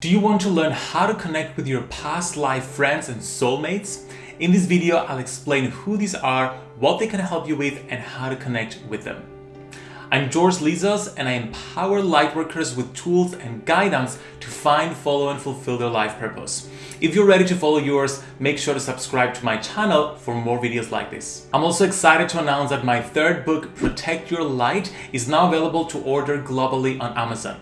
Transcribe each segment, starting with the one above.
Do you want to learn how to connect with your past life friends and soulmates? In this video, I'll explain who these are, what they can help you with, and how to connect with them. I'm George Lizos and I empower lightworkers with tools and guidance to find, follow, and fulfill their life purpose. If you're ready to follow yours, make sure to subscribe to my channel for more videos like this. I'm also excited to announce that my third book, Protect Your Light, is now available to order globally on Amazon.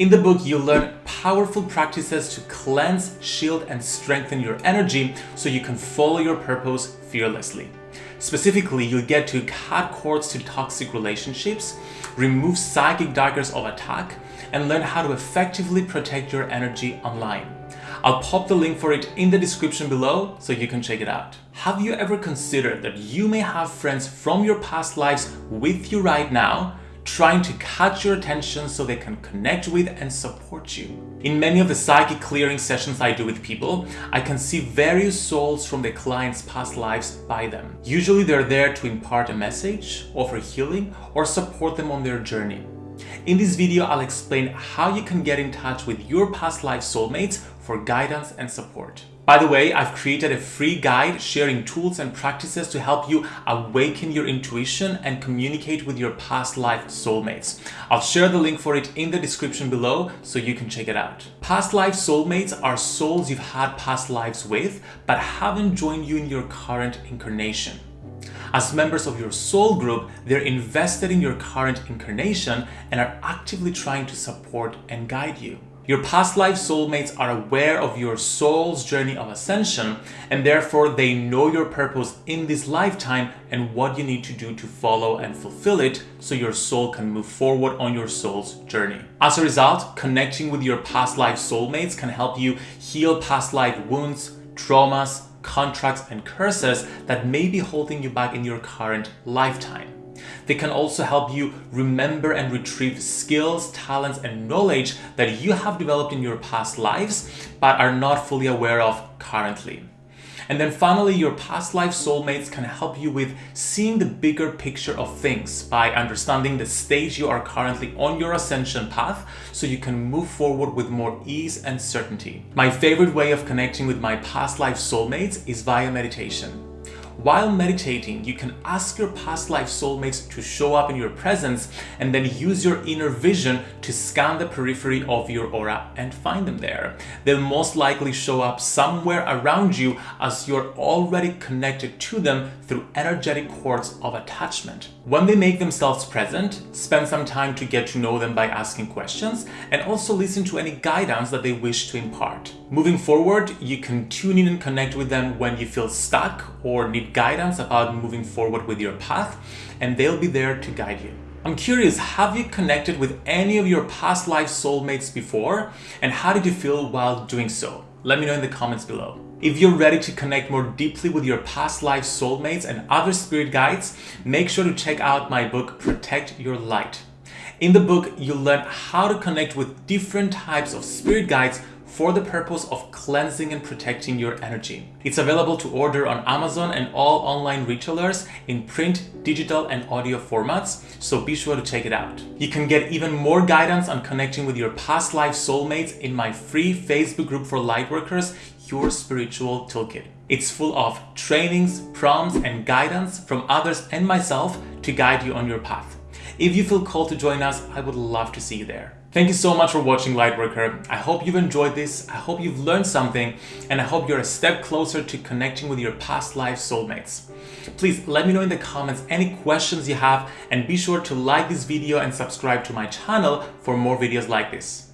In the book, you'll learn powerful practices to cleanse, shield, and strengthen your energy so you can follow your purpose fearlessly. Specifically, you'll get to cut cords to toxic relationships, remove psychic daggers of attack, and learn how to effectively protect your energy online. I'll pop the link for it in the description below so you can check it out. Have you ever considered that you may have friends from your past lives with you right now trying to catch your attention so they can connect with and support you. In many of the psychic clearing sessions I do with people, I can see various souls from the client's past lives by them. Usually they're there to impart a message, offer healing, or support them on their journey. In this video, I'll explain how you can get in touch with your past life soulmates for guidance and support. By the way, I've created a free guide sharing tools and practices to help you awaken your intuition and communicate with your past life soulmates. I'll share the link for it in the description below so you can check it out. Past life soulmates are souls you've had past lives with but haven't joined you in your current incarnation. As members of your soul group, they're invested in your current incarnation and are actively trying to support and guide you. Your past life soulmates are aware of your soul's journey of ascension and therefore they know your purpose in this lifetime and what you need to do to follow and fulfill it so your soul can move forward on your soul's journey. As a result, connecting with your past life soulmates can help you heal past life wounds, traumas, contracts, and curses that may be holding you back in your current lifetime. They can also help you remember and retrieve skills, talents, and knowledge that you have developed in your past lives but are not fully aware of currently. And then finally, your past life soulmates can help you with seeing the bigger picture of things by understanding the stage you are currently on your ascension path so you can move forward with more ease and certainty. My favorite way of connecting with my past life soulmates is via meditation. While meditating, you can ask your past life soulmates to show up in your presence and then use your inner vision to scan the periphery of your aura and find them there. They'll most likely show up somewhere around you as you're already connected to them through energetic cords of attachment. When they make themselves present, spend some time to get to know them by asking questions and also listen to any guidance that they wish to impart. Moving forward, you can tune in and connect with them when you feel stuck or need guidance about moving forward with your path and they'll be there to guide you. I'm curious, have you connected with any of your past life soulmates before? And how did you feel while doing so? Let me know in the comments below. If you're ready to connect more deeply with your past life soulmates and other spirit guides, make sure to check out my book, Protect Your Light. In the book, you'll learn how to connect with different types of spirit guides for the purpose of cleansing and protecting your energy. It's available to order on Amazon and all online retailers in print, digital and audio formats, so be sure to check it out. You can get even more guidance on connecting with your past life soulmates in my free Facebook group for lightworkers, Your Spiritual Toolkit. It's full of trainings, prompts and guidance from others and myself to guide you on your path. If you feel called to join us, I would love to see you there. Thank you so much for watching Lightworker. I hope you've enjoyed this, I hope you've learned something, and I hope you're a step closer to connecting with your past life soulmates. Please let me know in the comments any questions you have and be sure to like this video and subscribe to my channel for more videos like this.